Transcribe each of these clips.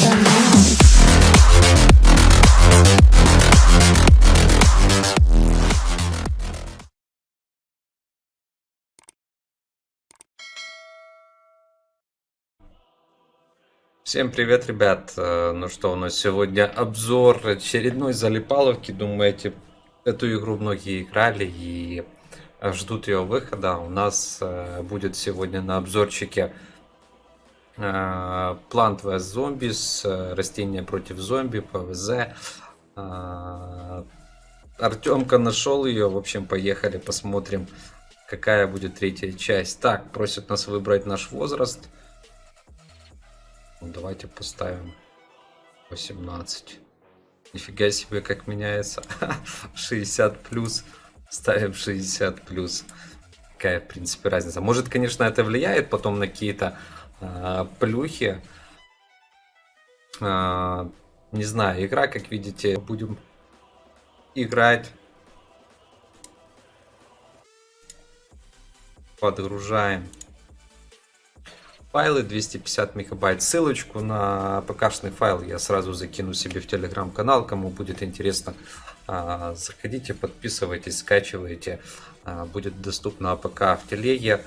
Now. Всем привет, ребят! Э, Ну что, у нас сегодня обзор очередной залипаловки. Думаете, эту игру многие играли и ждут ее выхода. У нас э, будет сегодня на обзорчике Plant vs Zombies, растения против зомби, ПВЗ. Артемка нашел ее. В общем, поехали, посмотрим, какая будет третья часть. Так, просят нас выбрать наш возраст. Ну, давайте поставим 18. Нифига себе, как меняется. 60 плюс. Ставим 60 плюс. Какая, в принципе, разница. Может, конечно, это влияет потом на какие-то плюхи. А, не знаю, игра, как видите, будем играть. Подгружаем файлы 250 мегабайт. Ссылочку на ПК-шный файл я сразу закину себе в телеграм-канал. Кому будет интересно, а, заходите, подписывайтесь, скачивайте. А, будет доступно APK в телеге.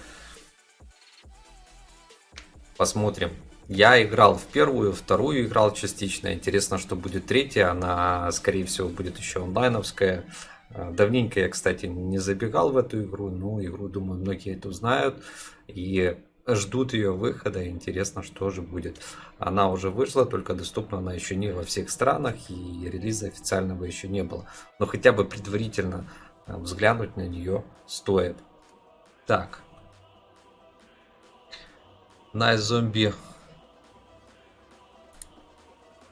Посмотрим. Я играл в первую, вторую играл частично. Интересно, что будет третья. Она, скорее всего, будет еще онлайновская. А, давненько я, кстати, не забегал в эту игру, но игру, думаю, многие это узнают. И ждут ее выхода. Интересно, что же будет. Она уже вышла, только доступна она еще не во всех странах и релиза официального еще не было. Но хотя бы предварительно э, взглянуть на нее стоит. Так. Nice зомби.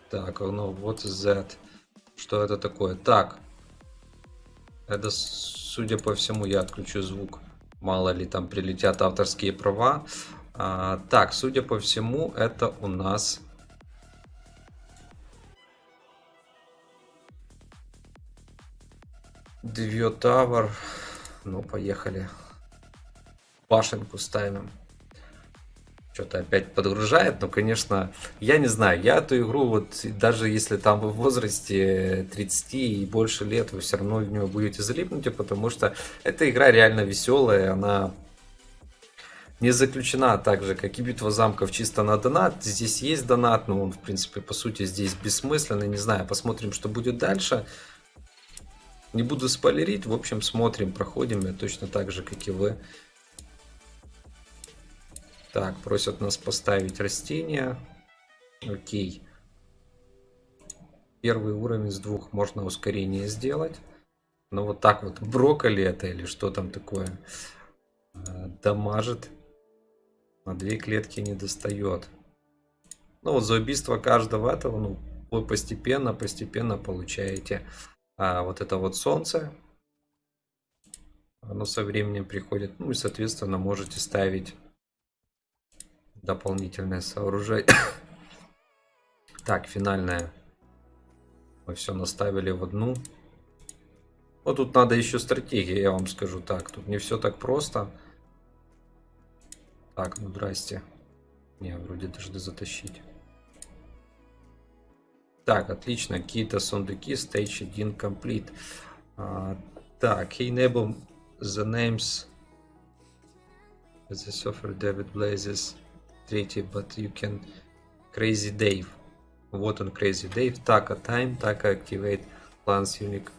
Так, ну вот Z. Что это такое? Так. Это, судя по всему, я отключу звук. Мало ли там прилетят авторские права. А, так, судя по всему, это у нас... Две Tower. Ну, поехали. Башенку ставим что-то опять подгружает, но, конечно, я не знаю, я эту игру, вот даже если там вы в возрасте 30 и больше лет, вы все равно в нее будете залипнуть, потому что эта игра реально веселая, она не заключена так же, как и битва замков чисто на донат. Здесь есть донат, но он, в принципе, по сути, здесь бессмысленный. Не знаю, посмотрим, что будет дальше. Не буду спойлерить, в общем, смотрим, проходим я точно так же, как и вы. Так, просят нас поставить растения. Окей. Первый уровень с двух можно ускорение сделать. Но вот так вот, брокколи это или что там такое, э, дамажит. На две клетки не достает. Ну вот за убийство каждого этого, ну, вы постепенно, постепенно получаете а, вот это вот солнце. Оно со временем приходит. Ну и, соответственно, можете ставить дополнительное сооружение. так, финальное. Мы все наставили в одну. Вот тут надо еще стратегия, я вам скажу так. Тут не все так просто. Так, ну здрасте. Не, вроде должны затащить. Так, отлично. Какие-то сундуки. Stage 1 complete. А, так, enable the names. The software David Blazes третий, but you can Crazy Dave. Вот он, Crazy Dave. Така Time, Така Activate Plans Unique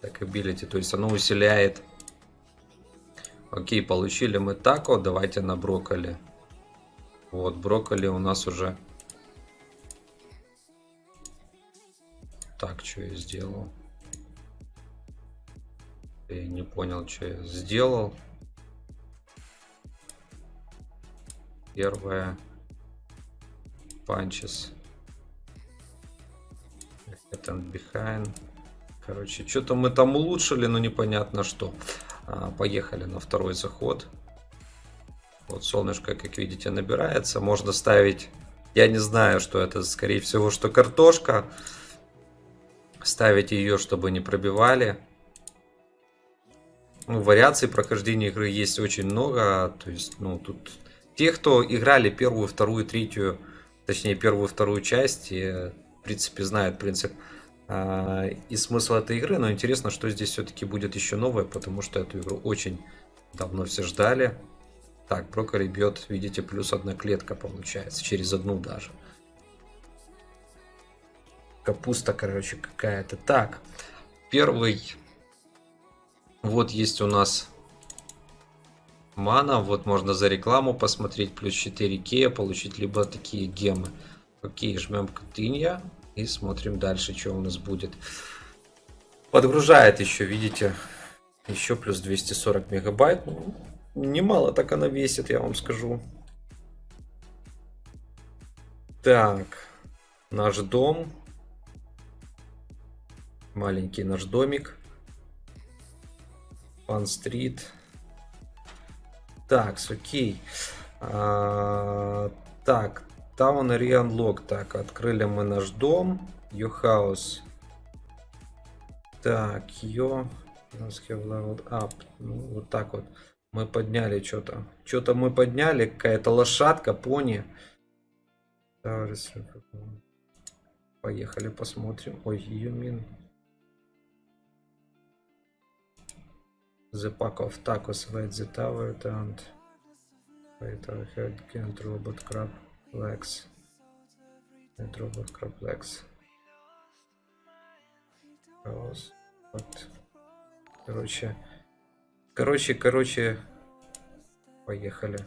так Ability. То есть оно усиляет. Окей, получили мы тако. Давайте на брокколи. Вот, брокколи у нас уже... Так, что я сделал? Я не понял, что я сделал. Первая. Punches. And behind. Короче, что-то мы там улучшили, но непонятно что. А, поехали на второй заход. Вот солнышко, как видите, набирается. Можно ставить... Я не знаю, что это, скорее всего, что картошка. Ставить ее, чтобы не пробивали. Ну, вариаций прохождения игры есть очень много. То есть, ну, тут те, кто играли первую, вторую, третью точнее первую вторую часть, и в принципе знают принцип а, и смысл этой игры, но интересно, что здесь все-таки будет еще новое, потому что эту игру очень давно все ждали. Так, брокколи бьет, видите, плюс одна клетка получается, через одну даже. Капуста, короче, какая-то. Так, первый. Вот есть у нас мана. Вот можно за рекламу посмотреть. Плюс 4 кея получить либо такие гемы. Окей, жмем Катынья. И смотрим дальше, что у нас будет. Подгружает еще, видите, еще плюс 240 мегабайт. Ну, немало так она весит, я вам скажу. Так, наш дом. Маленький наш домик. Фан-стрит. Так, окей. А, так, Town Area Unlock. Так, открыли мы наш дом. Your house. Так, your... Leveled up. Ну, вот так вот. Мы подняли что-то. Что-то мы подняли. Какая-то лошадка, пони. Поехали посмотрим. Ой, you mean... The pack of tacos wait the tower and our head can't robot crab legs and robot crab legs. Вот. Короче. Короче, короче. Поехали.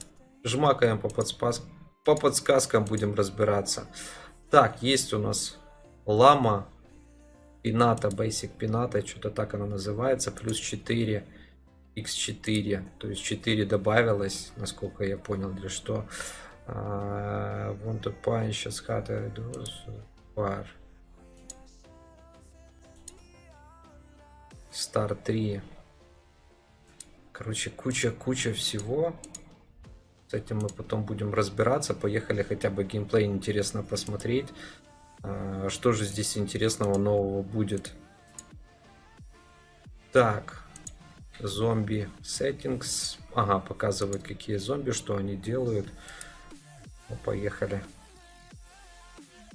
Жмакаем по, подспас... по подсказкам будем разбираться. Так, есть у нас лама. Пината, Basic Пината, что-то так она называется. Плюс 4 x4, то есть 4 добавилось, насколько я понял, для что. Uh, want to punch a scatter bar. Star 3. Короче, куча-куча всего. С этим мы потом будем разбираться. Поехали хотя бы геймплей интересно посмотреть. Uh, что же здесь интересного нового будет. Так, Зомби settings. Ага, показывает, какие зомби, что они делают. Ну, поехали.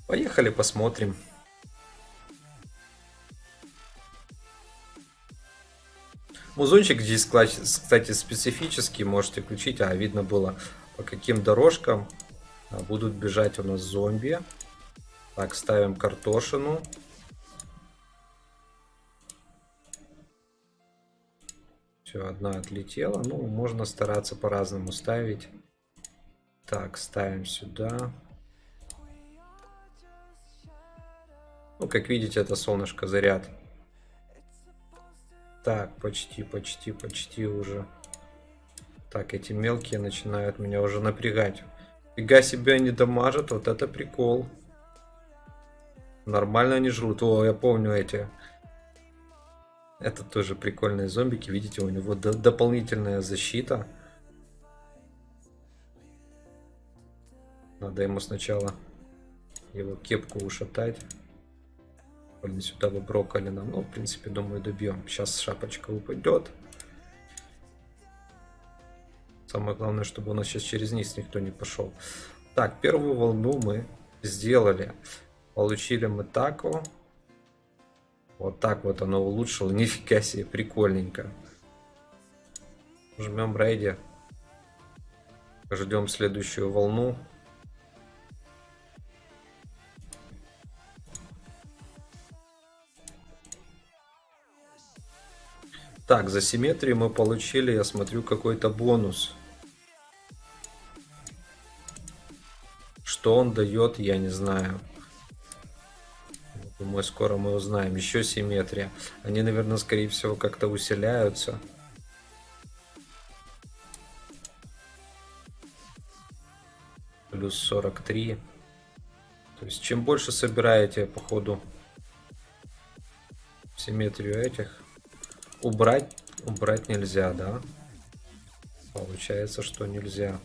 Поехали, посмотрим. Музончик здесь, кстати, специфический. Можете включить. А, видно было, по каким дорожкам а, будут бежать у нас зомби. Так, ставим картошину. Все, одна отлетела. Ну, можно стараться по-разному ставить. Так, ставим сюда. Ну, как видите, это солнышко заряд. Так, почти, почти, почти уже. Так, эти мелкие начинают меня уже напрягать. Фига себе они дамажат, вот это прикол. Нормально они жрут. О, я помню эти это тоже прикольные зомбики. Видите, у него дополнительная защита. Надо ему сначала его кепку ушатать. Сюда бы брокколи нам. Ну, в принципе, думаю, добьем. Сейчас шапочка упадет. Самое главное, чтобы у нас сейчас через низ никто не пошел. Так, первую волну мы сделали. Получили мы тако. Вот так вот оно улучшило. Нифига себе, прикольненько. Жмем рейди. Ждем следующую волну. Так, за симметрию мы получили, я смотрю, какой-то бонус. Что он дает, я не знаю. Думаю, скоро мы узнаем. Еще симметрия. Они, наверное, скорее всего, как-то усиляются. Плюс 43. То есть, чем больше собираете, по ходу, симметрию этих, убрать, убрать нельзя, да? Получается, что нельзя.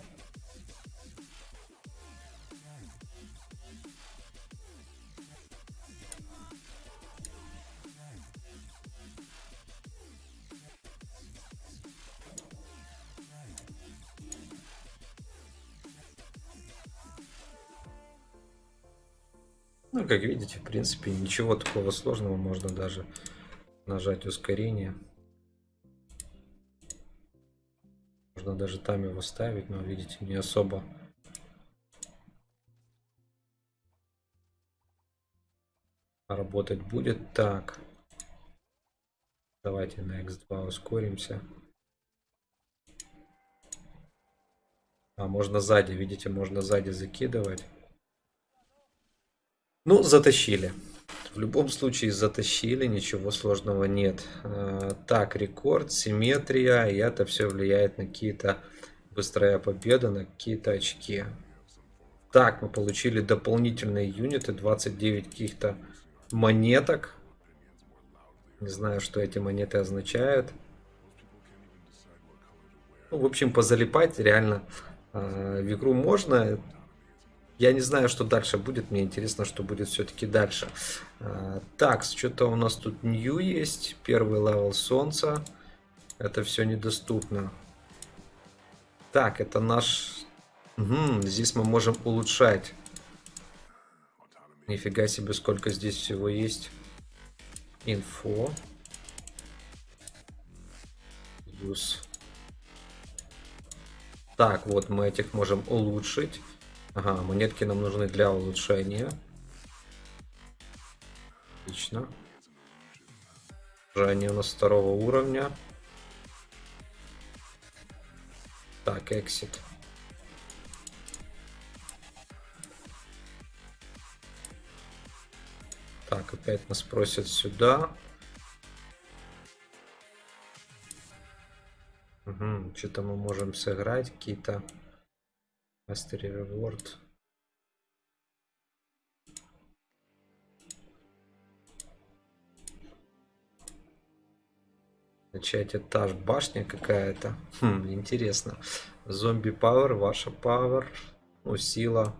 Ну, как видите, в принципе, ничего такого сложного. Можно даже нажать ускорение. Можно даже там его ставить, но видите, не особо работать будет. Так. Давайте на X2 ускоримся. А, можно сзади, видите, можно сзади закидывать. Ну, затащили. В любом случае затащили, ничего сложного нет. А, так, рекорд, симметрия, и это все влияет на какие-то быстрая победа, на какие-то очки. Так, мы получили дополнительные юниты, 29 каких-то монеток. Не знаю, что эти монеты означают. Ну, в общем, позалипать реально э, в игру можно. Я не знаю, что дальше будет. Мне интересно, что будет все-таки дальше. Э, так, что-то у нас тут new есть. Первый level солнца. Это все недоступно. Так, это наш... Угу, здесь мы можем улучшать. Нифига себе, сколько здесь всего есть. Инфо. Use. Так, вот мы этих можем улучшить. Ага, монетки нам нужны для улучшения. Отлично. Они у нас второго уровня. Так, exit. Так, опять нас просят сюда. Угу, что-то мы можем сыграть, какие-то Mastery Reward. Начать этаж башня какая-то. Хм, интересно. Зомби Power, ваша Power. Ну, сила.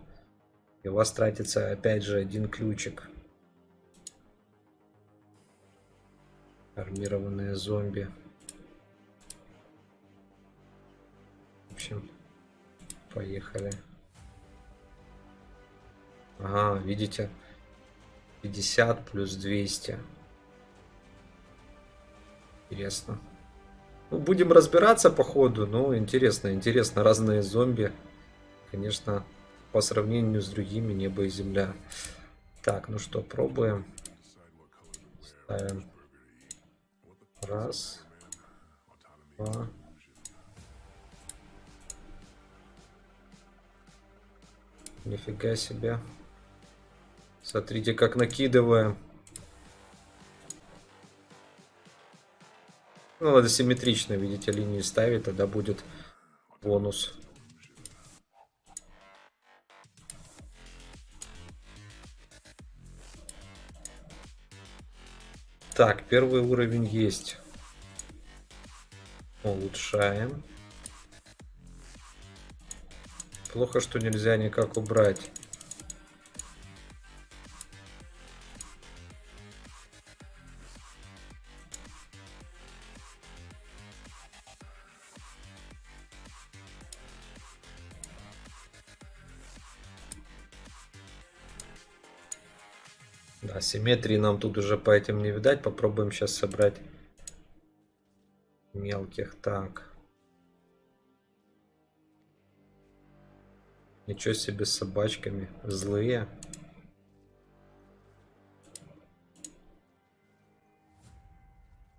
И у вас тратится опять же один ключик. Армированные зомби. В общем, поехали. Ага, видите? 50 плюс 200. Интересно. Ну, будем разбираться по ходу. Ну, интересно, интересно. Разные зомби. Конечно, по сравнению с другими небо и земля. Так, ну что, пробуем. Ставим Раз. Два. Нифига себе. Смотрите, как накидываем. Ну, надо симметрично, видите, линии ставить, тогда будет бонус. Так, первый уровень есть. Улучшаем. Плохо, что нельзя никак убрать. Да, симметрии нам тут уже по этим не видать. Попробуем сейчас собрать мелких. Так. Ничего себе с собачками. Злые.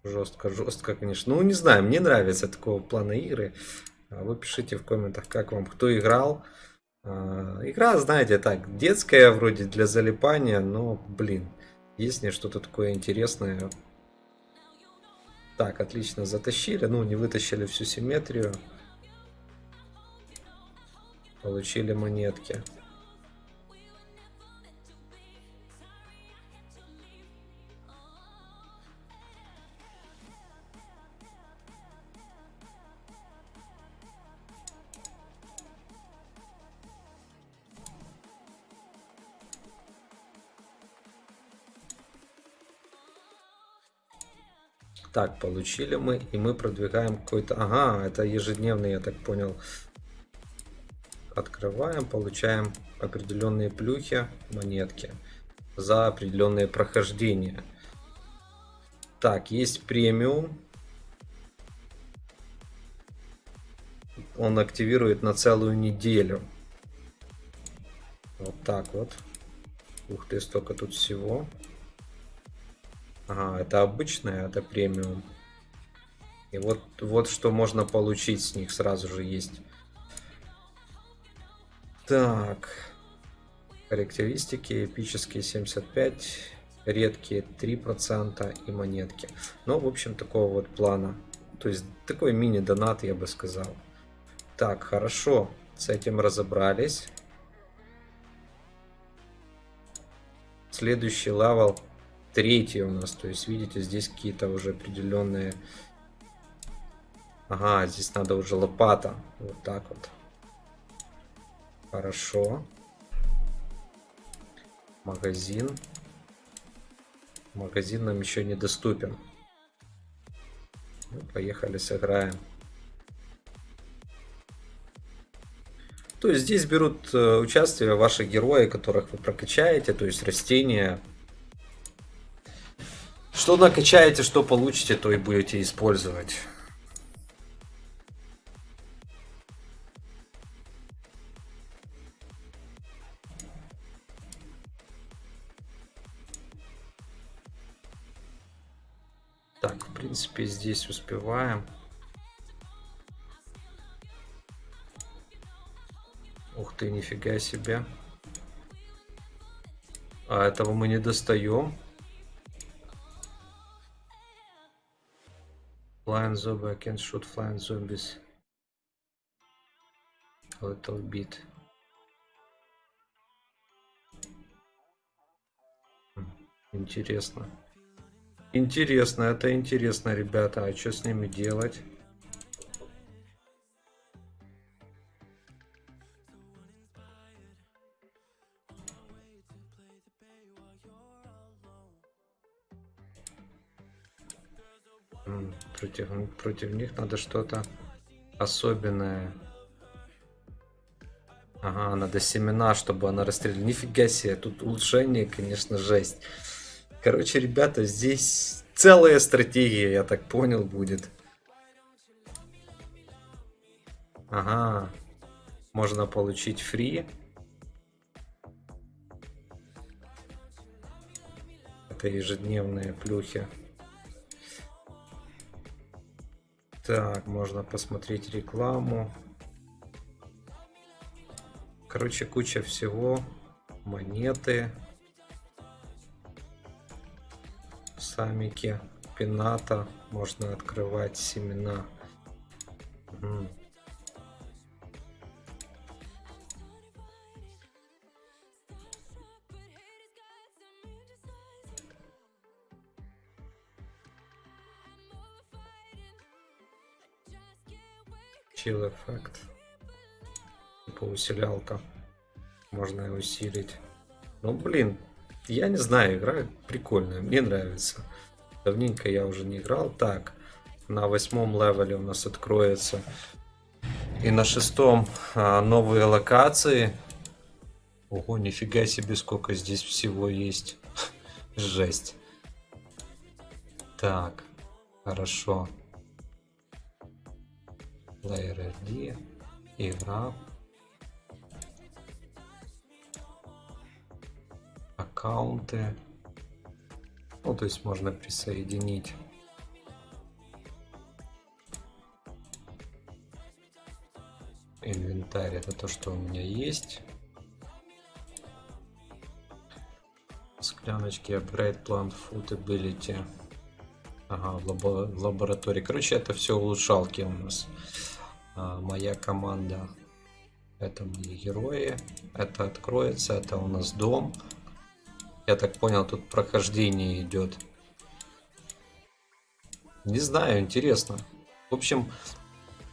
Жестко, жестко, конечно. Ну, не знаю, мне нравятся такого плана игры. А вы пишите в комментах, как вам, кто играл. А, игра, знаете, так, детская вроде для залипания, но, блин, есть не что-то такое интересное. Так, отлично, затащили, ну, не вытащили всю симметрию. Получили монетки. Так, получили мы, и мы продвигаем какой-то... Ага, это ежедневный, я так понял. Открываем, получаем определенные плюхи, монетки. за определенные прохождения. Так, есть премиум. Он активирует на целую неделю. Вот так вот. Ух ты, столько тут всего. Ага, это обычное, это премиум. И вот, вот что можно получить с них сразу же есть. Так. Характеристики. Эпические 75. Редкие 3% и монетки. Ну, в общем, такого вот плана. То есть, такой мини-донат, я бы сказал. Так, хорошо. С этим разобрались. Следующий level третий у нас. То есть, видите, здесь какие-то уже определенные... Ага, здесь надо уже лопата. Вот так вот. Хорошо. Магазин. Магазин нам еще недоступен. Ну, поехали, сыграем. То есть здесь берут э, участие ваши герои, которых вы прокачаете, то есть растения. Что накачаете, что получите, то и будете использовать. Здесь успеваем. Ух ты, нифига себе. А этого мы не достаем. Flying zombie, I can shoot flying zombies. A little bit. Интересно. Интересно, это интересно, ребята. А что с ними делать? Против, против них надо что-то особенное. Ага, надо семена, чтобы она расстреляла. Нифига себе, тут улучшение, конечно, жесть. Короче, ребята, здесь целая стратегия, я так понял, будет. Ага, можно получить фри. Это ежедневные плюхи. Так, можно посмотреть рекламу. Короче, куча всего. Монеты. Самики. Пината. Можно открывать семена. Угу. Эффект. Типа усилялка. Можно и усилить. Ну блин, я не знаю, игра прикольная, мне нравится. Давненько я уже не играл. Так, на восьмом левеле у нас откроется. И на шестом а, новые локации. Ого, нифига себе, сколько здесь всего есть. Жесть. Так, хорошо. Player ID, игра, аккаунты. Ну, то есть можно присоединить. Инвентарь это то, что у меня есть. Скляночки Upgrade Plant Food Ability. Ага, в, в лаборатории. Короче, это все улучшалки у нас. А, моя команда. Это мои герои. Это откроется. Это у нас дом. Я так понял, тут прохождение идет. Не знаю, интересно. В общем,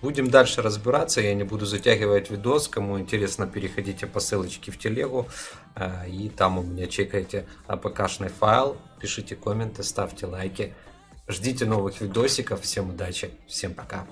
будем дальше разбираться. Я не буду затягивать видос. Кому интересно, переходите по ссылочке в телегу. А, и там у меня чекайте АПКшный файл. Пишите комменты, ставьте лайки. Ждите новых видосиков. Всем удачи, всем пока.